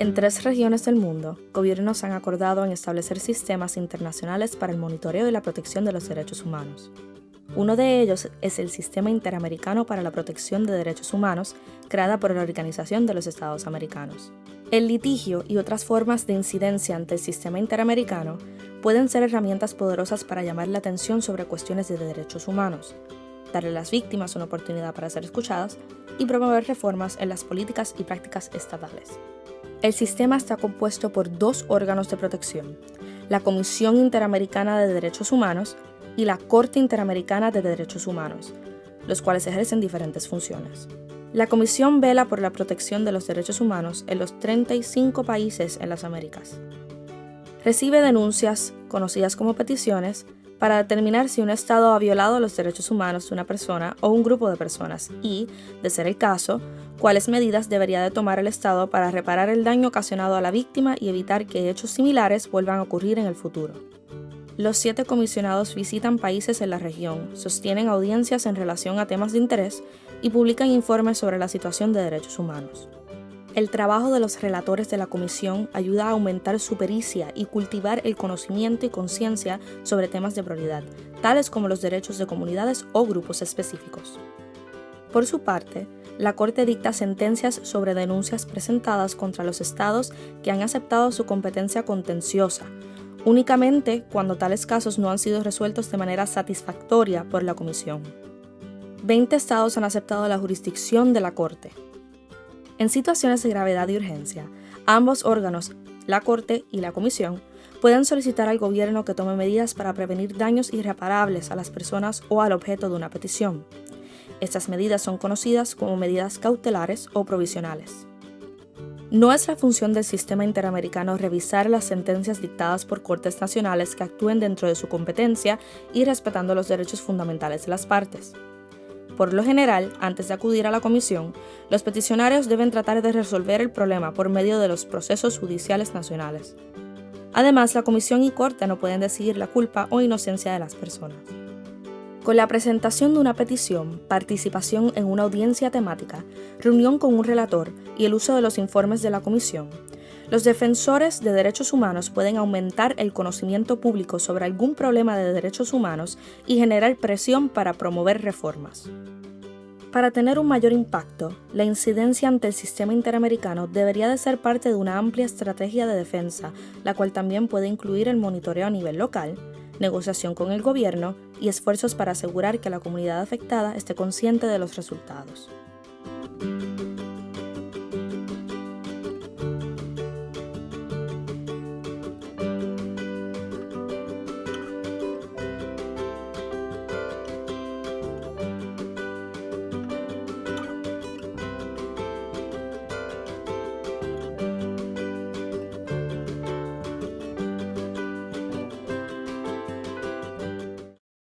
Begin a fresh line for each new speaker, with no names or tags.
En tres regiones del mundo, gobiernos han acordado en establecer sistemas internacionales para el monitoreo y la protección de los derechos humanos. Uno de ellos es el Sistema Interamericano para la Protección de Derechos Humanos, creada por la Organización de los Estados Americanos. El litigio y otras formas de incidencia ante el sistema interamericano pueden ser herramientas poderosas para llamar la atención sobre cuestiones de derechos humanos, darle a las víctimas una oportunidad para ser escuchadas y promover reformas en las políticas y prácticas estatales. El sistema está compuesto por dos órganos de protección, la Comisión Interamericana de Derechos Humanos y la Corte Interamericana de Derechos Humanos, los cuales ejercen diferentes funciones. La Comisión vela por la protección de los derechos humanos en los 35 países en las Américas. Recibe denuncias, conocidas como peticiones, para determinar si un Estado ha violado los derechos humanos de una persona o un grupo de personas y, de ser el caso, cuáles medidas debería de tomar el Estado para reparar el daño ocasionado a la víctima y evitar que hechos similares vuelvan a ocurrir en el futuro. Los siete comisionados visitan países en la región, sostienen audiencias en relación a temas de interés y publican informes sobre la situación de derechos humanos. El trabajo de los relatores de la comisión ayuda a aumentar su pericia y cultivar el conocimiento y conciencia sobre temas de prioridad, tales como los derechos de comunidades o grupos específicos. Por su parte, la Corte dicta sentencias sobre denuncias presentadas contra los estados que han aceptado su competencia contenciosa, únicamente cuando tales casos no han sido resueltos de manera satisfactoria por la Comisión. Veinte estados han aceptado la jurisdicción de la Corte, en situaciones de gravedad y urgencia, ambos órganos, la Corte y la Comisión, pueden solicitar al gobierno que tome medidas para prevenir daños irreparables a las personas o al objeto de una petición. Estas medidas son conocidas como medidas cautelares o provisionales. No es la función del sistema interamericano revisar las sentencias dictadas por cortes nacionales que actúen dentro de su competencia y respetando los derechos fundamentales de las partes. Por lo general, antes de acudir a la comisión, los peticionarios deben tratar de resolver el problema por medio de los procesos judiciales nacionales. Además, la comisión y corte no pueden decidir la culpa o inocencia de las personas. Con la presentación de una petición, participación en una audiencia temática, reunión con un relator y el uso de los informes de la comisión, los defensores de derechos humanos pueden aumentar el conocimiento público sobre algún problema de derechos humanos y generar presión para promover reformas. Para tener un mayor impacto, la incidencia ante el sistema interamericano debería de ser parte de una amplia estrategia de defensa, la cual también puede incluir el monitoreo a nivel local, negociación con el gobierno y esfuerzos para asegurar que la comunidad afectada esté consciente de los resultados.